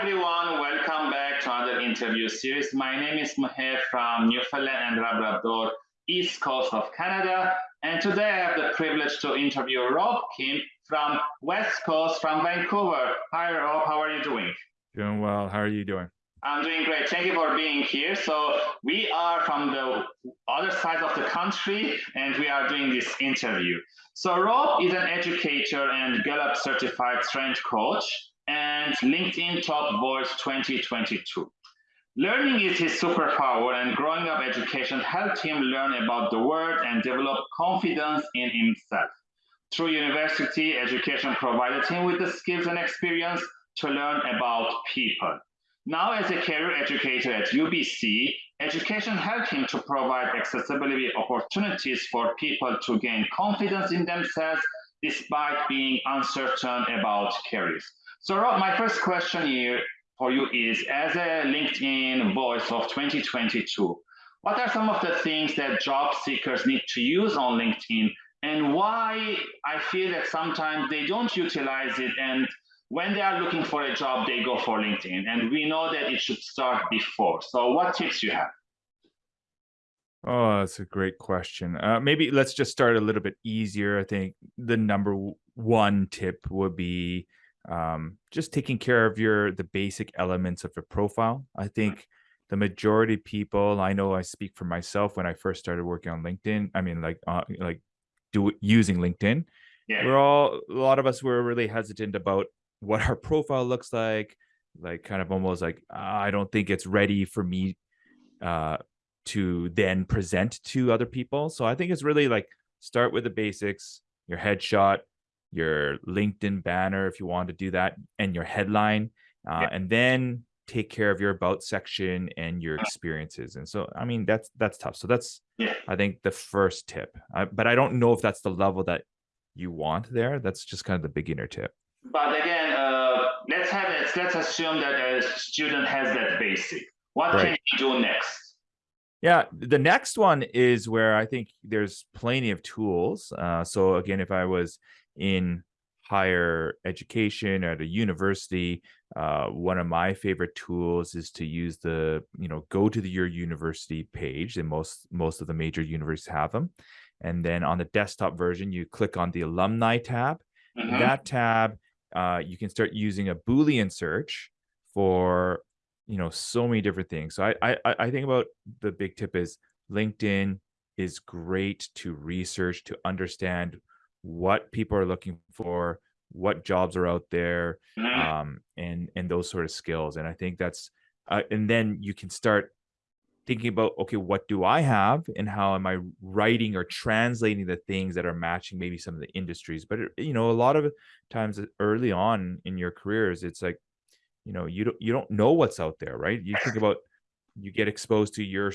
everyone, welcome back to another interview series. My name is Maher from Newfoundland and Labrador, east coast of Canada. And today I have the privilege to interview Rob Kim from west coast, from Vancouver. Hi Rob, how are you doing? Doing well, how are you doing? I'm doing great. Thank you for being here. So we are from the other side of the country and we are doing this interview. So Rob is an educator and Gallup certified strength coach and LinkedIn Top Voice 2022. Learning is his superpower and growing up education helped him learn about the world and develop confidence in himself. Through university, education provided him with the skills and experience to learn about people. Now, as a career educator at UBC, education helped him to provide accessibility opportunities for people to gain confidence in themselves despite being uncertain about careers. So Rob, my first question here for you is, as a LinkedIn voice of 2022, what are some of the things that job seekers need to use on LinkedIn and why I feel that sometimes they don't utilize it and when they are looking for a job, they go for LinkedIn. And we know that it should start before. So what tips you have? Oh, that's a great question. Uh, maybe let's just start a little bit easier. I think the number one tip would be um, just taking care of your the basic elements of your profile. I think the majority of people, I know I speak for myself when I first started working on LinkedIn. I mean, like uh, like do using LinkedIn. Yeah. We're all a lot of us were really hesitant about what our profile looks like, like kind of almost like I don't think it's ready for me uh, to then present to other people. So I think it's really like start with the basics, your headshot, your LinkedIn banner if you want to do that, and your headline, uh, yeah. and then take care of your about section and your experiences. And so, I mean, that's that's tough. So that's yeah. I think the first tip. I, but I don't know if that's the level that you want there. That's just kind of the beginner tip. But again, uh, let's have it. Let's assume that a student has that basic. What right. can you do next? Yeah, the next one is where I think there's plenty of tools. Uh, so again, if I was in higher education at a university, uh, one of my favorite tools is to use the, you know, go to the, your university page, and most most of the major universities have them. And then on the desktop version, you click on the alumni tab. Mm -hmm. That tab, uh, you can start using a Boolean search for, you know, so many different things. So I I, I think about the big tip is LinkedIn is great to research to understand what people are looking for, what jobs are out there, mm-hmm. um, and and those sort of skills. And I think that's uh, and then you can start thinking about okay what do i have and how am i writing or translating the things that are matching maybe some of the industries but you know a lot of times early on in your careers it's like you know you don't you don't know what's out there right you think about you get exposed to your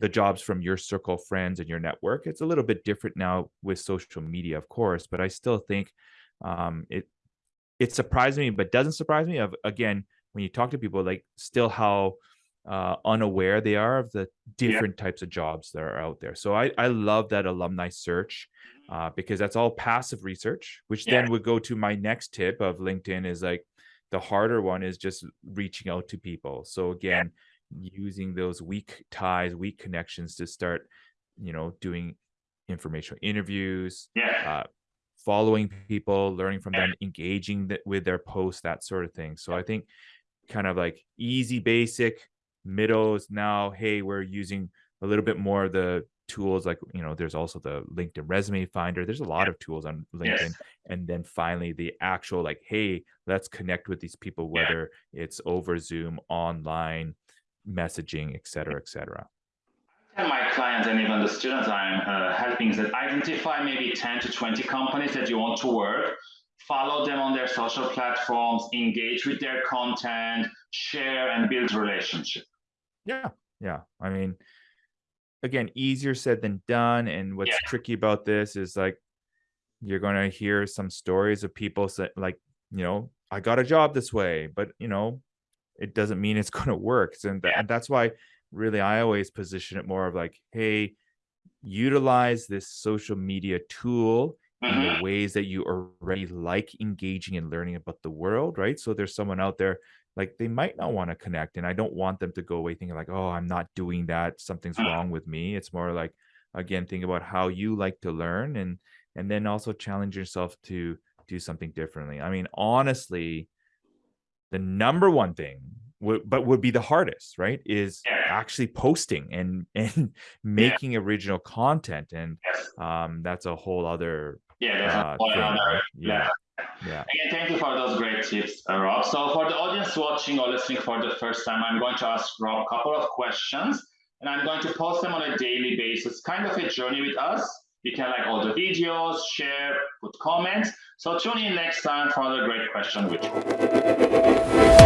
the jobs from your circle of friends and your network. It's a little bit different now with social media, of course, but I still think um, it it surprised me, but doesn't surprise me. Of again, when you talk to people, like still how uh, unaware they are of the different yeah. types of jobs that are out there. So I I love that alumni search mm-hmm. uh, because that's all passive research, which yeah. then would go to my next tip of LinkedIn is like the harder one is just reaching out to people. So again. Yeah using those weak ties, weak connections to start, you know, doing informational interviews, yeah. uh, following people, learning from them, engaging th with their posts, that sort of thing. So I think kind of like easy, basic, middles. Now, hey, we're using a little bit more of the tools like you know there's also the linkedin resume finder there's a lot yeah. of tools on linkedin yes. and then finally the actual like hey let's connect with these people whether yeah. it's over zoom online messaging, et cetera, et cetera? tell my clients and even the students I'm uh, helping that identify maybe 10 to 20 companies that you want to work, follow them on their social platforms, engage with their content, share and build relationship. Yeah, yeah. I mean, again, easier said than done. And what's yeah. tricky about this is like, you're going to hear some stories of people say, like, you know, I got a job this way, but you know, it doesn't mean it's going to work. And, th- and that's why really I always position it more of like, hey, utilize this social media tool in the mm-hmm. ways that you already like engaging and learning about the world, right? So there's someone out there like they might not want to connect and i don't want them to go away thinking like oh i'm not doing that something's wrong with me it's more like again think about how you like to learn and and then also challenge yourself to do something differently i mean honestly the number one thing but would be the hardest right is Yeah. actually posting and and making original content and Yes. um that's a whole other Yeah, uh, thing, other right? yeah yeah Again, thank you for those great tips, uh, Rob. So for the audience watching or listening for the first time, I'm going to ask Rob a couple of questions and I'm going to post them on a daily basis, kind of a journey with us. You can like all the videos, share, put comments. So tune in next time for another great question with you.